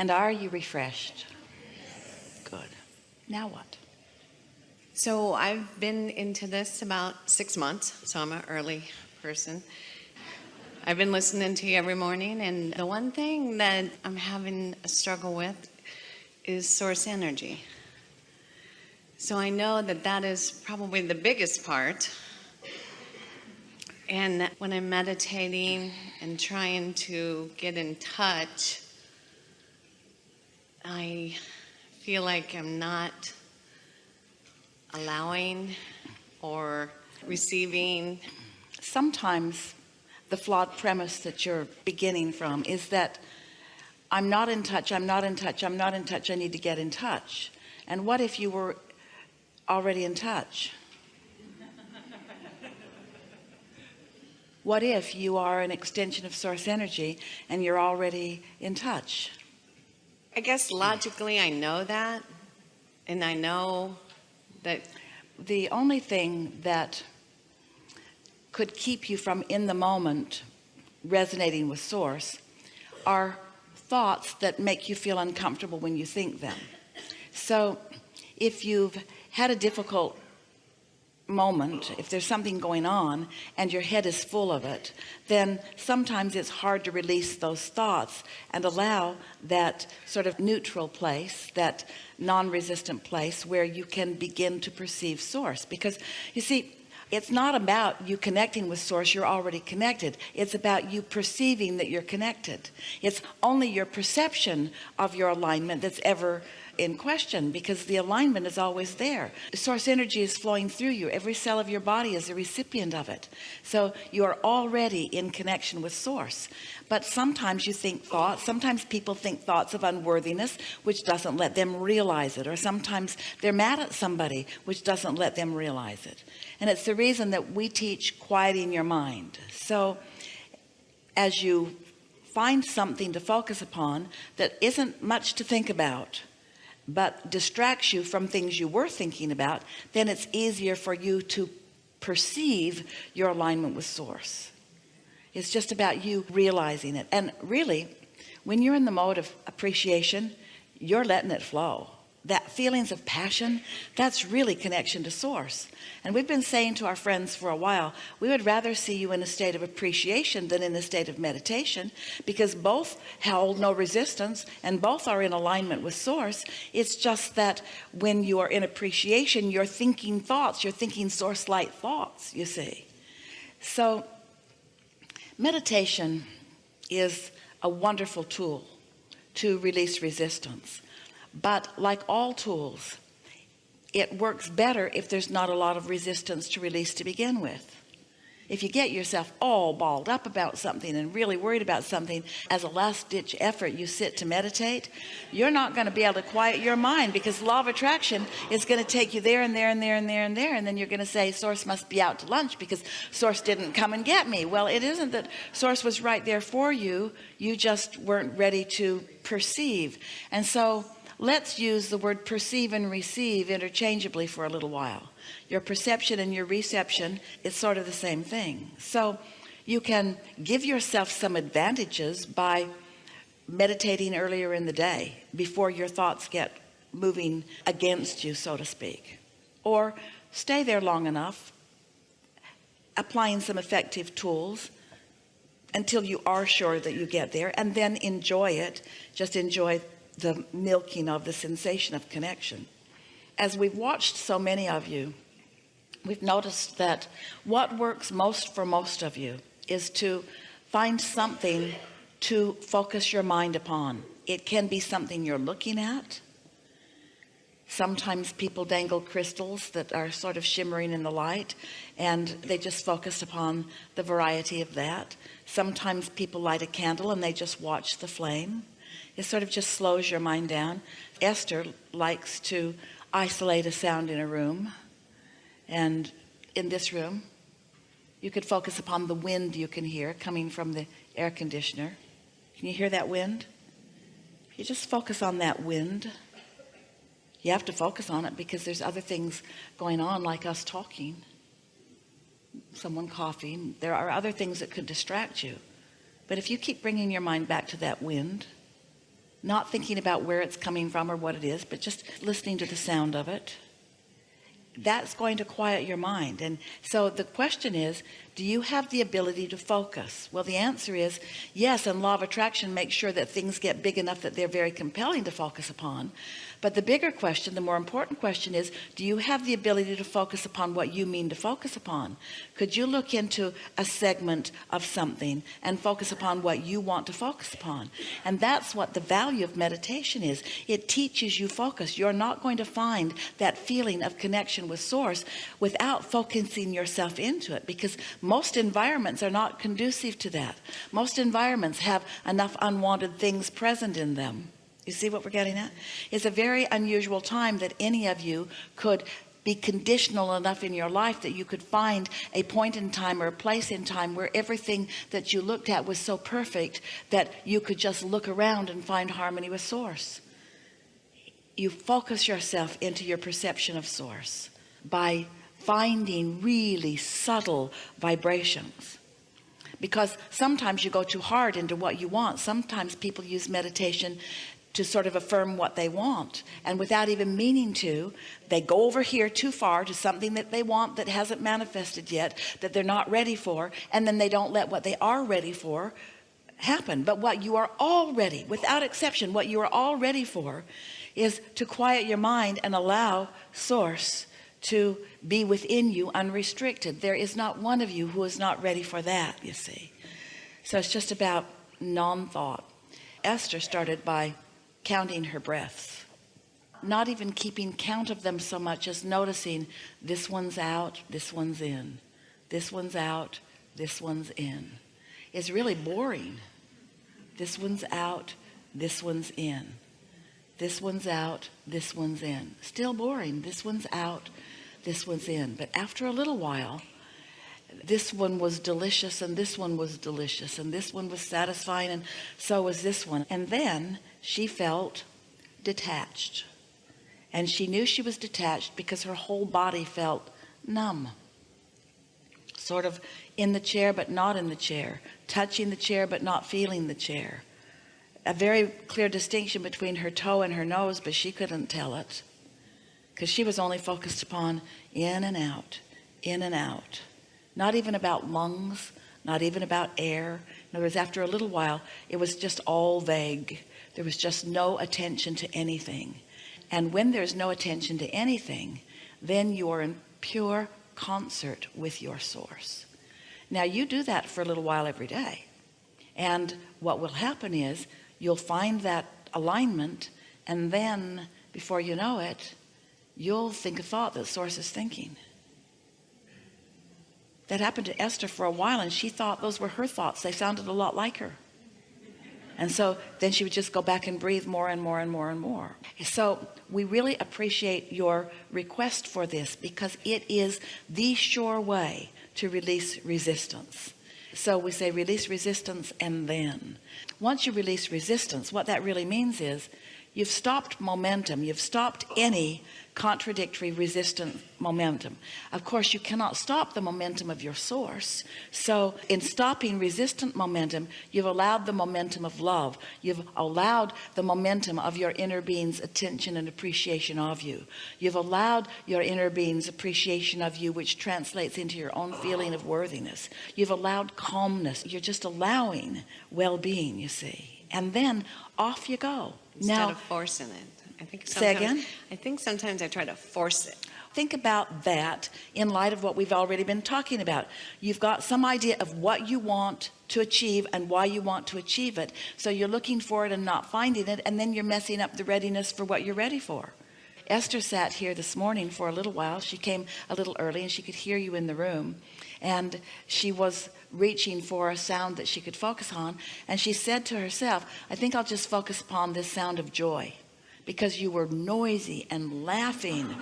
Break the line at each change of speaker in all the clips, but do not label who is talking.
And are you refreshed? Good. Now what?
So I've been into this about six months, so I'm an early person. I've been listening to you every morning, and the one thing that I'm having a struggle with is source energy. So I know that that is probably the biggest part. And when I'm meditating and trying to get in touch, I feel like I'm not allowing or receiving.
Sometimes the flawed premise that you're beginning from is that I'm not in touch, I'm not in touch, I'm not in touch, I need to get in touch. And what if you were already in touch? What if you are an extension of source energy and you're already in touch?
I guess logically I know that, and I know that
the only thing that could keep you from in the moment resonating with source are thoughts that make you feel uncomfortable when you think them. So if you've had a difficult moment if there's something going on and your head is full of it then sometimes it's hard to release those thoughts and allow that sort of neutral place that non-resistant place where you can begin to perceive source. Because you see it's not about you connecting with source you're already connected. It's about you perceiving that you're connected. It's only your perception of your alignment that's ever in question because the alignment is always there. Source energy is flowing through you. Every cell of your body is a recipient of it. So you are already in connection with source. But sometimes you think thoughts sometimes people think thoughts of unworthiness which doesn't let them realize it or sometimes they're mad at somebody which doesn't let them realize it. And it's the reason that we teach quieting your mind. So as you find something to focus upon that isn't much to think about but distracts you from things you were thinking about then it's easier for you to perceive your alignment with source. It's just about you realizing it. And really when you're in the mode of appreciation you're letting it flow that feelings of passion that's really connection to source. And we've been saying to our friends for a while we would rather see you in a state of appreciation than in a state of meditation because both hold no resistance and both are in alignment with source. It's just that when you are in appreciation you're thinking thoughts you're thinking source light thoughts you see. So meditation is a wonderful tool to release resistance but like all tools it works better if there's not a lot of resistance to release to begin with. If you get yourself all balled up about something and really worried about something as a last-ditch effort you sit to meditate you're not going to be able to quiet your mind because law of attraction is going to take you there and there and there and there and there and then you're going to say source must be out to lunch because source didn't come and get me. Well it isn't that source was right there for you you just weren't ready to perceive. And so let's use the word perceive and receive interchangeably for a little while. Your perception and your reception is sort of the same thing. So you can give yourself some advantages by meditating earlier in the day before your thoughts get moving against you so to speak. Or stay there long enough applying some effective tools until you are sure that you get there and then enjoy it. Just enjoy the milking of the sensation of connection. As we've watched so many of you we've noticed that what works most for most of you is to find something to focus your mind upon. It can be something you're looking at. Sometimes people dangle crystals that are sort of shimmering in the light and they just focus upon the variety of that. Sometimes people light a candle and they just watch the flame it sort of just slows your mind down. Esther likes to isolate a sound in a room. And in this room you could focus upon the wind you can hear coming from the air conditioner. Can you hear that wind? You just focus on that wind. You have to focus on it because there's other things going on like us talking someone coughing. There are other things that could distract you. But if you keep bringing your mind back to that wind not thinking about where it's coming from or what it is but just listening to the sound of it. That's going to quiet your mind. And so the question is do you have the ability to focus? Well the answer is yes and law of attraction makes sure that things get big enough that they're very compelling to focus upon but the bigger question the more important question is do you have the ability to focus upon what you mean to focus upon? Could you look into a segment of something and focus upon what you want to focus upon? And that's what the value of meditation is. It teaches you focus. You're not going to find that feeling of connection with source without focusing yourself into it because most environments are not conducive to that. Most environments have enough unwanted things present in them you see what we're getting at? It's a very unusual time that any of you could be conditional enough in your life that you could find a point in time or a place in time where everything that you looked at was so perfect that you could just look around and find harmony with source. You focus yourself into your perception of source by finding really subtle vibrations. Because sometimes you go too hard into what you want. Sometimes people use meditation to sort of affirm what they want. And without even meaning to they go over here too far to something that they want that hasn't manifested yet that they're not ready for and then they don't let what they are ready for happen. But what you are already without exception what you are all ready for is to quiet your mind and allow source to be within you unrestricted. There is not one of you who is not ready for that you see. So it's just about non-thought. Esther started by counting her breaths not even keeping count of them so much as noticing this one's out this one's in this one's out this one's in. It's really boring. This one's out this one's in. This one's out this one's in. Still boring. This one's out this one's in. But after a little while this one was delicious and this one was delicious and this one was satisfying and so was this one. And then she felt detached. And she knew she was detached because her whole body felt numb. Sort of in the chair but not in the chair. Touching the chair but not feeling the chair. A very clear distinction between her toe and her nose but she couldn't tell it. Because she was only focused upon in and out in and out. Not even about lungs not even about air. In other words after a little while it was just all vague there was just no attention to anything. And when there's no attention to anything then you are in pure concert with your source. Now you do that for a little while every day. And what will happen is you'll find that alignment and then before you know it you'll think a thought that source is thinking. That happened to Esther for a while and she thought those were her thoughts. They sounded a lot like her and so then she would just go back and breathe more and more and more and more. So we really appreciate your request for this because it is the sure way to release resistance. So we say release resistance and then. Once you release resistance what that really means is you've stopped momentum. You've stopped any contradictory resistant momentum. Of course you cannot stop the momentum of your source. So in stopping resistant momentum you've allowed the momentum of love. You've allowed the momentum of your inner being's attention and appreciation of you. You've allowed your inner being's appreciation of you which translates into your own feeling of worthiness. You've allowed calmness. You're just allowing well-being you see. And then off you go
instead
now
of forcing it. I think
Say again?
I think sometimes I try to force it.
Think about that in light of what we've already been talking about. You've got some idea of what you want to achieve and why you want to achieve it. So you're looking for it and not finding it and then you're messing up the readiness for what you're ready for. Esther sat here this morning for a little while. She came a little early and she could hear you in the room. And she was reaching for a sound that she could focus on and she said to herself I think I'll just focus upon this sound of joy because you were noisy and laughing.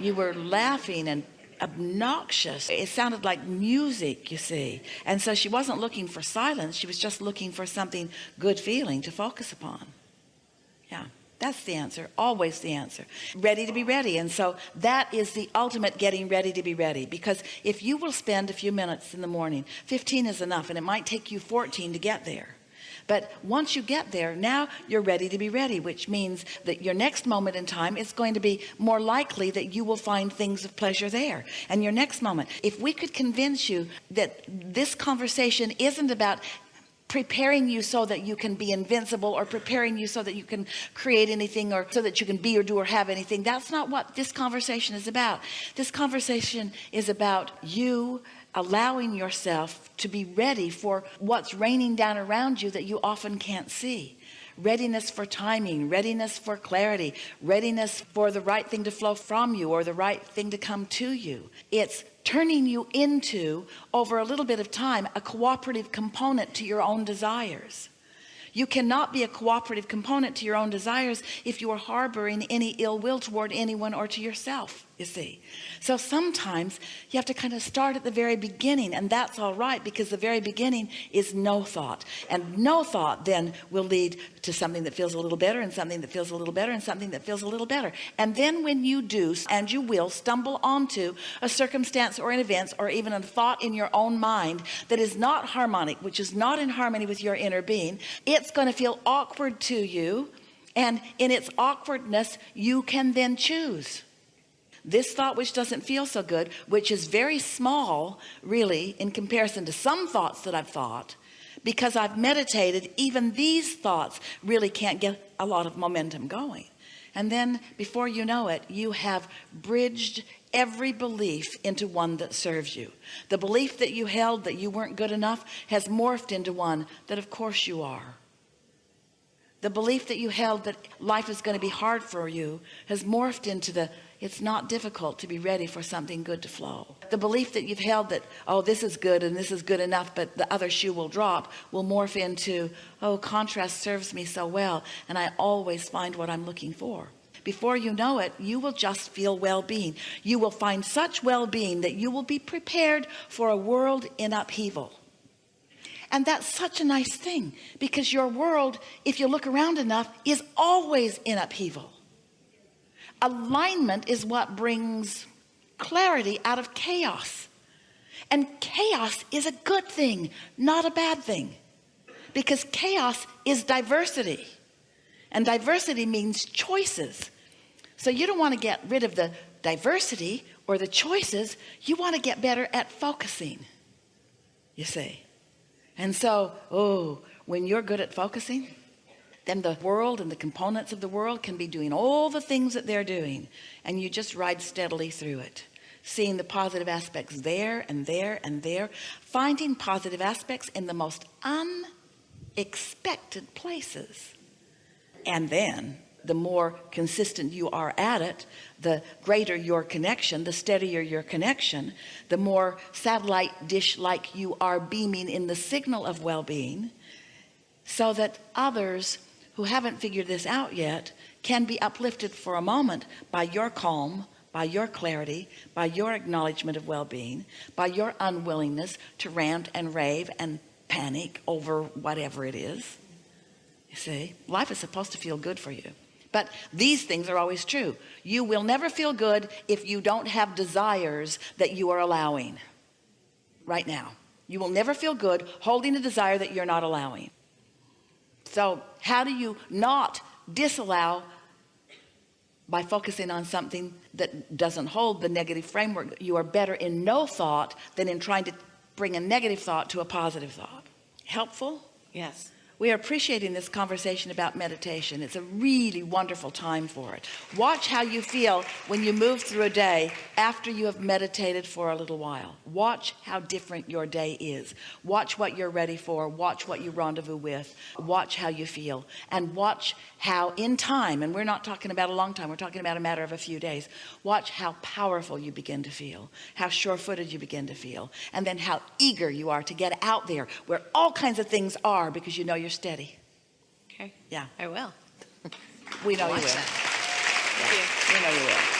You were laughing and obnoxious. It sounded like music you see. And so she wasn't looking for silence she was just looking for something good feeling to focus upon that's the answer always the answer. Ready to be ready. And so that is the ultimate getting ready to be ready. Because if you will spend a few minutes in the morning 15 is enough and it might take you 14 to get there. But once you get there now you're ready to be ready which means that your next moment in time is going to be more likely that you will find things of pleasure there. And your next moment if we could convince you that this conversation isn't about preparing you so that you can be invincible or preparing you so that you can create anything or so that you can be or do or have anything. That's not what this conversation is about. This conversation is about you allowing yourself to be ready for what's raining down around you that you often can't see readiness for timing readiness for clarity readiness for the right thing to flow from you or the right thing to come to you. It's turning you into over a little bit of time a cooperative component to your own desires. You cannot be a cooperative component to your own desires if you are harboring any ill will toward anyone or to yourself you see? So sometimes you have to kind of start at the very beginning and that's all right because the very beginning is no thought. And no thought then will lead to something that feels a little better and something that feels a little better and something that feels a little better. And then when you do and you will stumble onto a circumstance or an event or even a thought in your own mind that is not harmonic which is not in harmony with your inner being it's going to feel awkward to you and in its awkwardness you can then choose this thought which doesn't feel so good which is very small really in comparison to some thoughts that I've thought because I've meditated even these thoughts really can't get a lot of momentum going. And then before you know it you have bridged every belief into one that serves you. The belief that you held that you weren't good enough has morphed into one that of course you are. The belief that you held that life is going to be hard for you has morphed into the it's not difficult to be ready for something good to flow. The belief that you've held that oh this is good and this is good enough but the other shoe will drop will morph into oh contrast serves me so well and I always find what I'm looking for. Before you know it you will just feel well-being. You will find such well-being that you will be prepared for a world in upheaval. And that's such a nice thing because your world if you look around enough is always in upheaval alignment is what brings clarity out of chaos. And chaos is a good thing not a bad thing. Because chaos is diversity. And diversity means choices. So you don't want to get rid of the diversity or the choices. You want to get better at focusing you see. And so oh when you're good at focusing then the world and the components of the world can be doing all the things that they're doing and you just ride steadily through it seeing the positive aspects there and there and there finding positive aspects in the most unexpected places. And then the more consistent you are at it the greater your connection the steadier your connection the more satellite dish like you are beaming in the signal of well-being so that others who haven't figured this out yet can be uplifted for a moment by your calm by your clarity by your acknowledgement of well-being by your unwillingness to rant and rave and panic over whatever it is. You see life is supposed to feel good for you. But these things are always true. You will never feel good if you don't have desires that you are allowing right now. You will never feel good holding a desire that you're not allowing so how do you not disallow by focusing on something that doesn't hold the negative framework? You are better in no thought than in trying to bring a negative thought to a positive thought. Helpful?
Yes.
We are appreciating this conversation about meditation. It's a really wonderful time for it. Watch how you feel when you move through a day after you have meditated for a little while. Watch how different your day is. Watch what you're ready for. Watch what you rendezvous with. Watch how you feel. And watch how in time and we're not talking about a long time we're talking about a matter of a few days watch how powerful you begin to feel how sure-footed you begin to feel and then how eager you are to get out there where all kinds of things are because you know you're steady
Okay.
yeah
I will.
we know you will
you.
we know you will